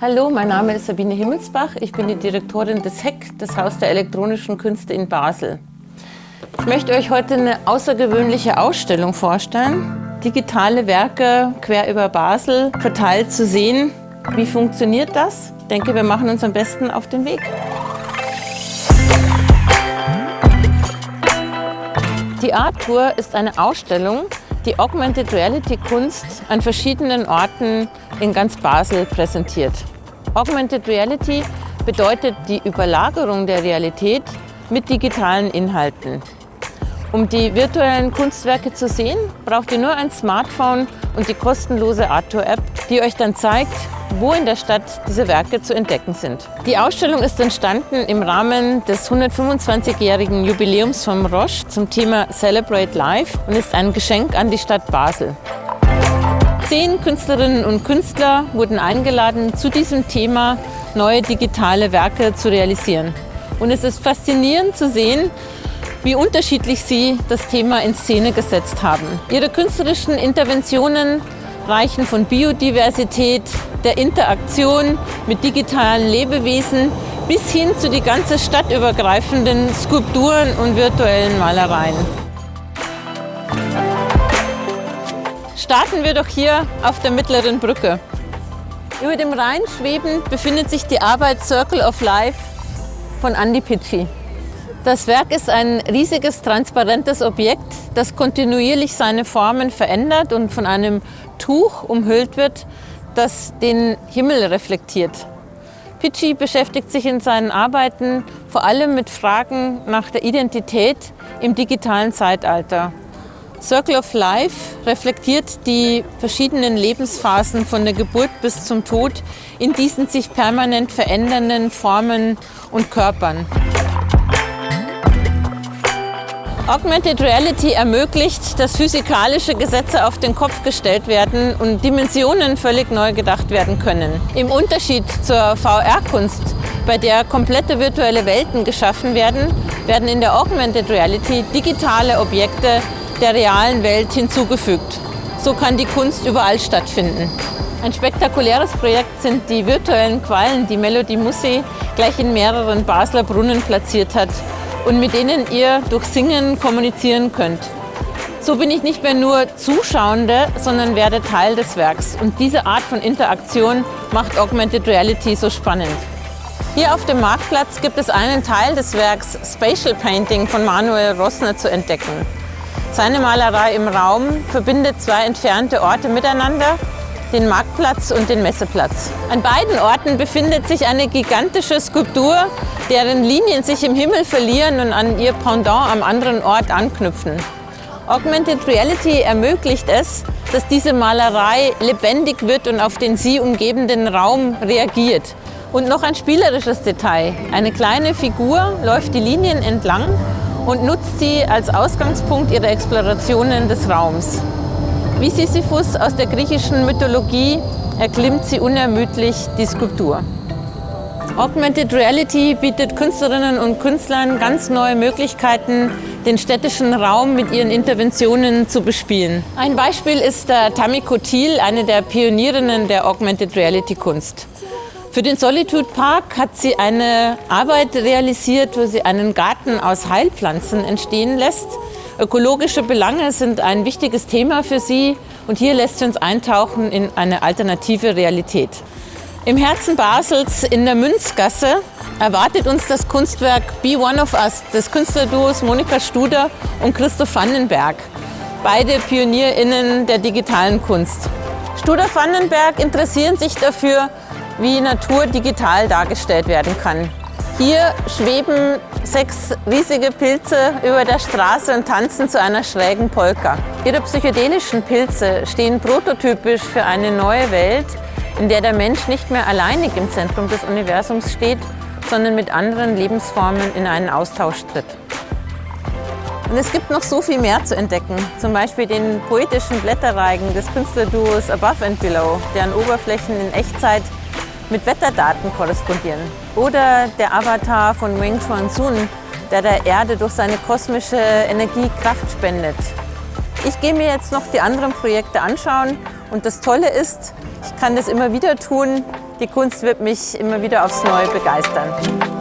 Hallo, mein Name ist Sabine Himmelsbach. Ich bin die Direktorin des HEC, das Haus der elektronischen Künste in Basel. Ich möchte euch heute eine außergewöhnliche Ausstellung vorstellen. Digitale Werke quer über Basel verteilt zu sehen. Wie funktioniert das? Ich denke, wir machen uns am besten auf den Weg. Die Art Tour ist eine Ausstellung, die Augmented Reality Kunst an verschiedenen Orten in ganz Basel präsentiert. Augmented Reality bedeutet die Überlagerung der Realität mit digitalen Inhalten. Um die virtuellen Kunstwerke zu sehen, braucht ihr nur ein Smartphone und die kostenlose Artur-App, die euch dann zeigt, wo in der Stadt diese Werke zu entdecken sind. Die Ausstellung ist entstanden im Rahmen des 125-jährigen Jubiläums vom Roche zum Thema Celebrate Life und ist ein Geschenk an die Stadt Basel. Zehn Künstlerinnen und Künstler wurden eingeladen, zu diesem Thema neue digitale Werke zu realisieren. Und es ist faszinierend zu sehen, wie unterschiedlich sie das Thema in Szene gesetzt haben. Ihre künstlerischen Interventionen reichen von Biodiversität, der Interaktion mit digitalen Lebewesen bis hin zu die ganze stadtübergreifenden Skulpturen und virtuellen Malereien. Starten wir doch hier auf der mittleren Brücke. Über dem Rhein schwebend befindet sich die Arbeit Circle of Life von Andy Pitschi. Das Werk ist ein riesiges, transparentes Objekt, das kontinuierlich seine Formen verändert und von einem Tuch umhüllt wird, das den Himmel reflektiert. Pitschi beschäftigt sich in seinen Arbeiten vor allem mit Fragen nach der Identität im digitalen Zeitalter. Circle of Life reflektiert die verschiedenen Lebensphasen von der Geburt bis zum Tod in diesen sich permanent verändernden Formen und Körpern. Augmented Reality ermöglicht, dass physikalische Gesetze auf den Kopf gestellt werden und Dimensionen völlig neu gedacht werden können. Im Unterschied zur VR-Kunst, bei der komplette virtuelle Welten geschaffen werden, werden in der Augmented Reality digitale Objekte der realen Welt hinzugefügt. So kann die Kunst überall stattfinden. Ein spektakuläres Projekt sind die virtuellen Quallen, die Melody Musse gleich in mehreren Basler Brunnen platziert hat und mit denen ihr durch Singen kommunizieren könnt. So bin ich nicht mehr nur Zuschauende, sondern werde Teil des Werks. Und diese Art von Interaktion macht Augmented Reality so spannend. Hier auf dem Marktplatz gibt es einen Teil des Werks Spatial Painting von Manuel Rossner zu entdecken. Seine Malerei im Raum verbindet zwei entfernte Orte miteinander den Marktplatz und den Messeplatz. An beiden Orten befindet sich eine gigantische Skulptur, deren Linien sich im Himmel verlieren und an ihr Pendant am anderen Ort anknüpfen. Augmented Reality ermöglicht es, dass diese Malerei lebendig wird und auf den sie umgebenden Raum reagiert. Und noch ein spielerisches Detail. Eine kleine Figur läuft die Linien entlang und nutzt sie als Ausgangspunkt ihrer Explorationen des Raums. Wie Sisyphus aus der griechischen Mythologie erklimmt sie unermüdlich die Skulptur. Augmented Reality bietet Künstlerinnen und Künstlern ganz neue Möglichkeiten, den städtischen Raum mit ihren Interventionen zu bespielen. Ein Beispiel ist der Tamiko Thiel, eine der Pionierinnen der Augmented Reality Kunst. Für den Solitude Park hat sie eine Arbeit realisiert, wo sie einen Garten aus Heilpflanzen entstehen lässt, Ökologische Belange sind ein wichtiges Thema für sie und hier lässt sie uns eintauchen in eine alternative Realität. Im Herzen Basels in der Münzgasse erwartet uns das Kunstwerk Be One of Us des Künstlerduos Monika Studer und Christoph Vandenberg, beide PionierInnen der digitalen Kunst. Studer Vandenberg interessieren sich dafür, wie Natur digital dargestellt werden kann. Hier schweben sechs riesige Pilze über der Straße und tanzen zu einer schrägen Polka. Ihre psychedelischen Pilze stehen prototypisch für eine neue Welt, in der der Mensch nicht mehr alleinig im Zentrum des Universums steht, sondern mit anderen Lebensformen in einen Austausch tritt. Und es gibt noch so viel mehr zu entdecken, zum Beispiel den poetischen Blätterreigen des Künstlerduos Above and Below, deren Oberflächen in Echtzeit mit Wetterdaten korrespondieren. Oder der Avatar von Wing Chuan Sun, der der Erde durch seine kosmische Energie Kraft spendet. Ich gehe mir jetzt noch die anderen Projekte anschauen und das Tolle ist, ich kann das immer wieder tun, Die Kunst wird mich immer wieder aufs Neue begeistern.